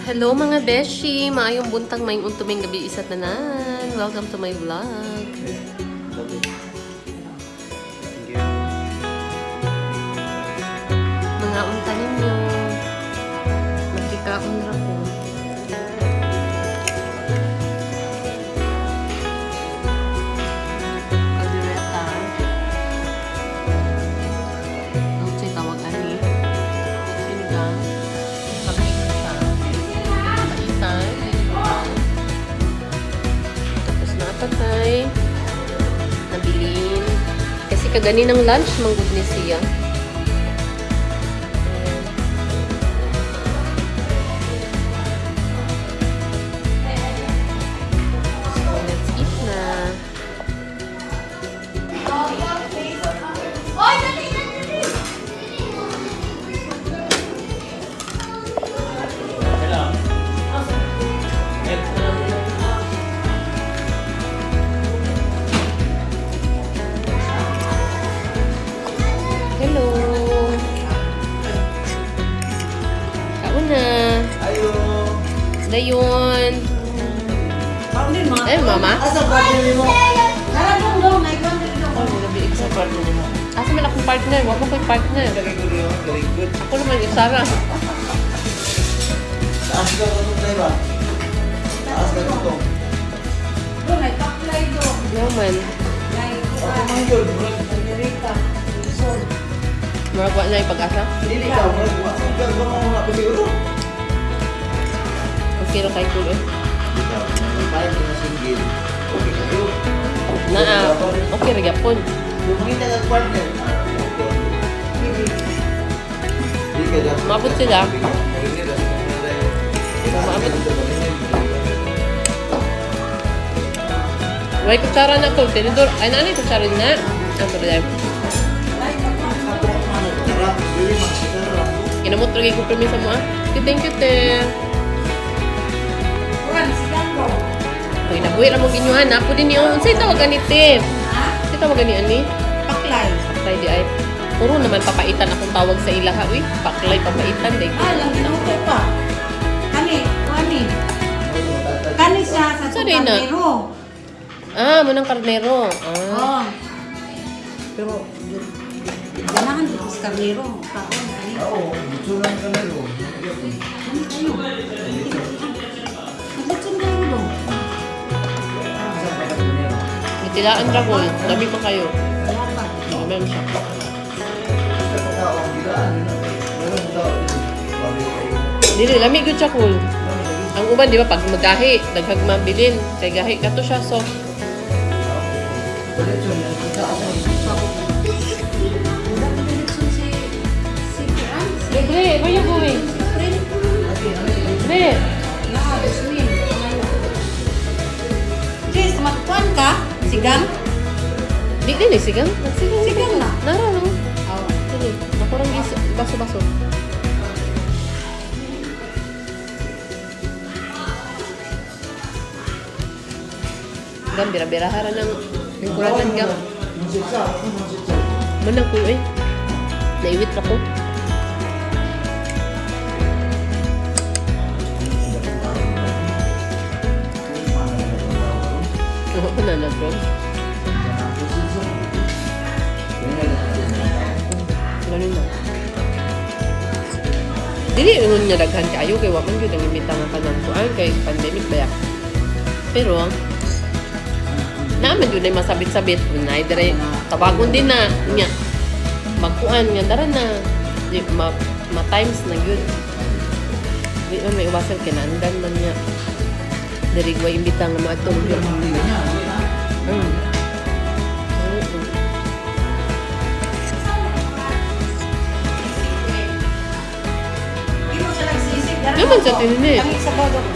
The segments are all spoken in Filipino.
Hello mga beshi! Maayong buntang may untuming gabi isa't nanan. Welcome to my vlog. Napatay. Nabilin. Kasi kagani ng lunch, manggod ni siya. Mo. Eh, mama? Asa ba din mo? Tara dong dong, may kwan din dong. Ano nabi sa partner mo? Asa man akong partner? Wala ko partner. Very good yun. Very good. Ako naman yung Sarah. Taas ka ito tayo ba? Taas ka ito. Dong, may paklay dong. Yaman. May Ako man yun. Amerika. Luzon. Marag wa na yung pag-asa. Hindi ka. Huwag mo mga pasiguro. Ra kay kulo. Hindi ka. Parang ka na single. Okay ka yun. Na ah, okay ka dapat. Maabot sila. Maabot. Way kutsara na ko. Tinidor. Ay, nani kutsara na. Ang kakwan. Kinamot lagi ko permisa mo ah. Thank you, te. Kwan, Uy, nabuhi ra mong ginyuhan. Ako din niyo. Unsay tawagan ni te? Ha? Unsay tawagan ni ani? Paklay. Paklay di ay. Puro naman papaitan akong tawag sa ila ha. Uy, paklay papaitan. Day. Ah, lang ginuto pa. Kani, kwani. Kani siya sa Sorry na. tukandero. Ah, munang karnero. Ah. Oh. Pero, ganahan dito sa karnero. Kaon, kani. Oo, sulang ka na yun. Kani kayo. Gilaan yun. Meron daw yun. Bago kayo. Dili, lamig yun siya cool. Ang uban, di ba, pag magahi, daghag mabilin. Kay gahi, kato siya, so. Ulit yun, yan. Kita ako. Sigang? Di ini sigang? Sigang, sigang lah. Nara lo. Oh. Ini, aku orang gis baso-baso. Gam bira-bira hara yang ng kulan gam. Menang ko eh. Naiwit. Ko na na, bro? Ganun na. Dili ingon niya daghan kaayo kay wa man gyud ang imita nga kanang kuan kay pandemic ba. Pero naman yun ay masabit-sabit na dire tawagon din na nya magkuan nga dara na di ma, ma times na gyud di man may iwasan kinandan man niya diri wa imbita nga maatong gyud Naman sa ko. tinini. Tangik sa bodong.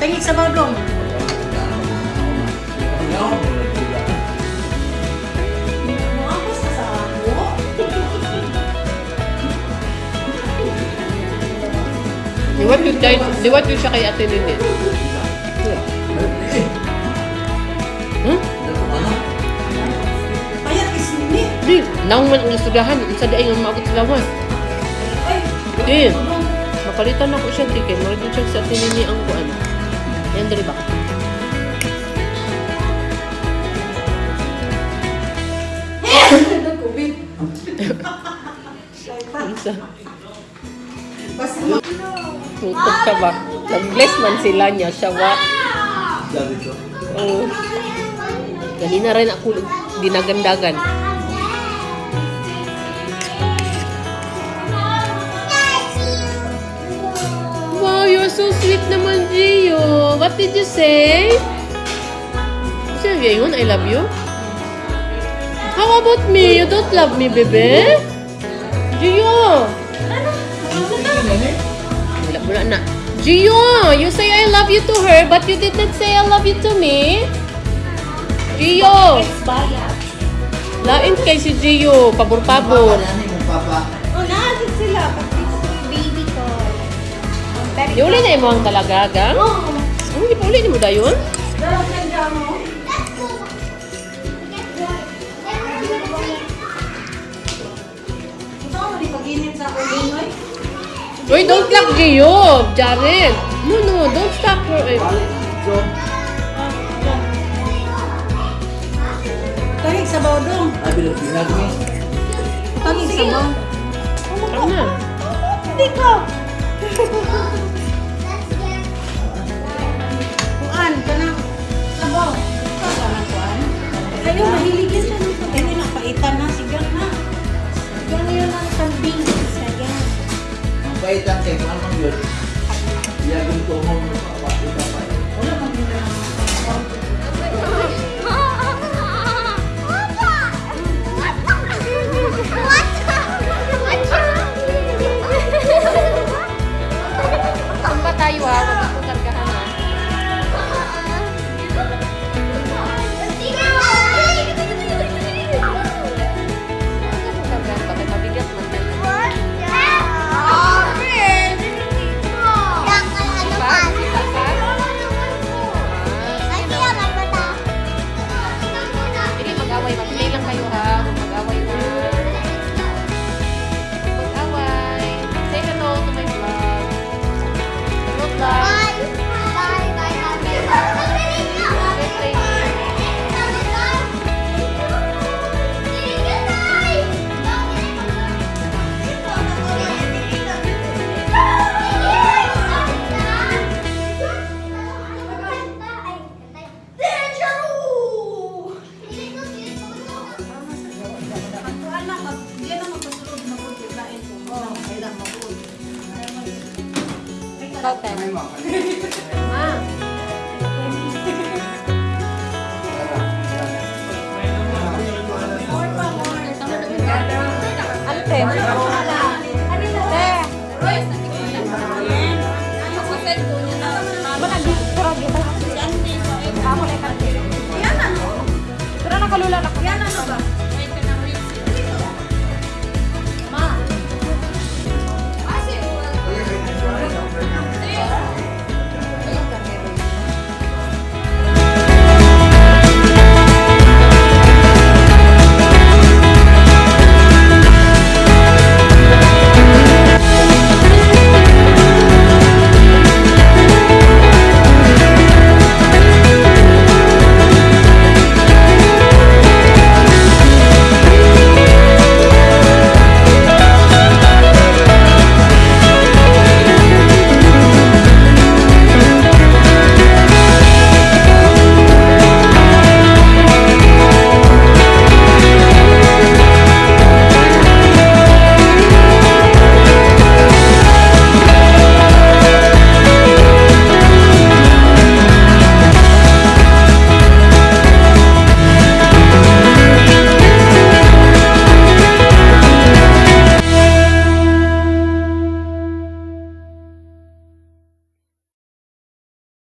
Tangik sa ako? Liwat yun, siya kay Ate Nini. Di, naong man ang istoryahan, sa di ay nga maabot. Ay, Di. Mapalitan ako siya, di. Kaya mo siya sa tinini ang kuan. Yan, dali ba? Isa. Tutok ka ba? Nag-bless man sila niya, siya wa. Sabi ko. Oh. Ganina rin ako dinagandagan. Wow, you're so sweet naman, Gio. What did you say? Sinabi yun, I love you? How about me? You don't love me, bebe? Gio! Wala, wala na. Gio, you say I love you to her, but you did not say I love you to me. Gio! Lain kay si Gio, pabor-pabor. Oh, naasin sila. Pati baby ko. Very Di uli na imo ang talagaga? Oh, Ano, di pa uli ni mo dayon? Uy, don't lock Gio, Jared. No, no, don't stop her. So, Tahig sa baudong. sabi ng pinag ni. Tahig sa baudong. Ano na? Hindi ko. Kuan, kanang sabaw. Kanang kuan. Ayaw, mahilig Ang paitan kay kung anong yun. Iyagin ko mo Ya no nos va.